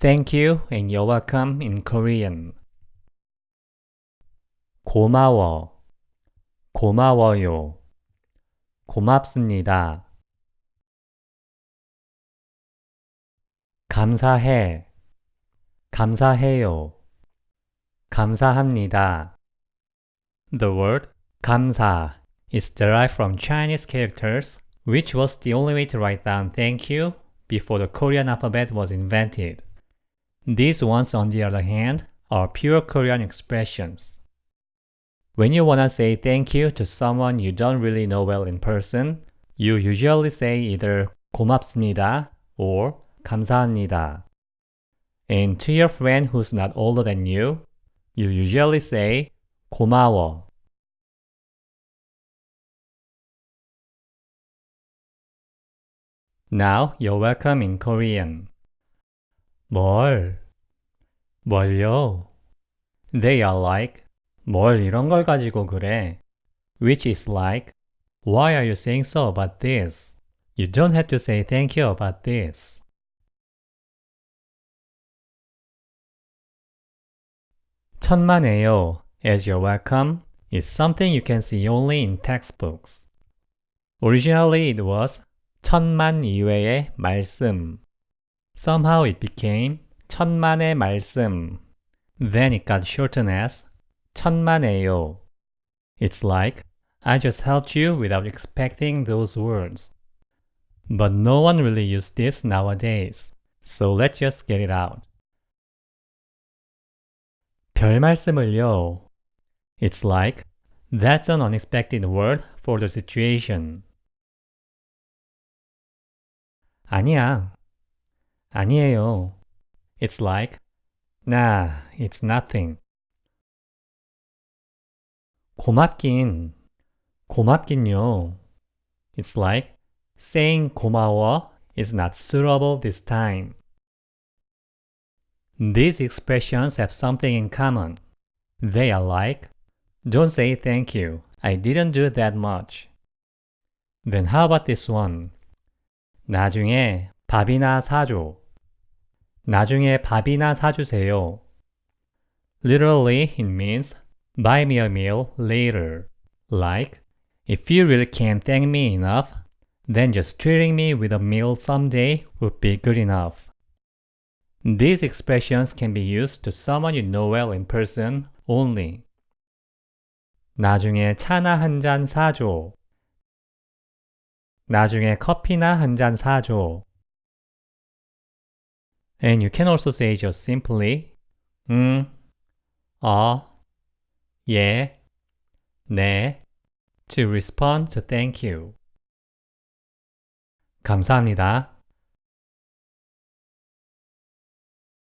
Thank you and you're welcome in Korean. 고마워, 고마워요, 고맙습니다. 감사해, 감사해요, 감사합니다. The word 감사 is derived from Chinese characters, which was the only way to write down thank you before the Korean alphabet was invented. These ones, on the other hand, are pure Korean expressions. When you wanna say thank you to someone you don't really know well in person, you usually say either 고맙습니다 or 감사합니다. And to your friend who's not older than you, you usually say 고마워. Now you're welcome in Korean. 뭘? 뭘요? They are like 뭘 이런 걸 가지고 그래? Which is like Why are you saying so about this? You don't have to say thank you about this. 천만에요 as you're welcome is something you can see only in textbooks. Originally it was 천만 이외의 말씀 Somehow it became 천만의 말씀. Then it got shortened as 천만에요. It's like I just helped you without expecting those words. But no one really uses this nowadays, so let's just get it out. 별 말씀을요. It's like that's an unexpected word for the situation. 아니야. 아니에요. It's like, nah, it's nothing. 고맙긴, 고맙긴요. It's like, saying 고마워 is not suitable this time. These expressions have something in common. They are like, don't say thank you, I didn't do that much. Then how about this one? 나중에 밥이나 사줘. 나중에 밥이나 사주세요. Literally, it means buy me a meal later. Like, if you really can't thank me enough, then just treating me with a meal someday would be good enough. These expressions can be used to someone you know well in person only. 나중에 차나 한 잔 사줘. 나중에 커피나 한 잔 사줘. And you can also say just simply 음, 어, 예, 네 to respond to thank you. 감사합니다.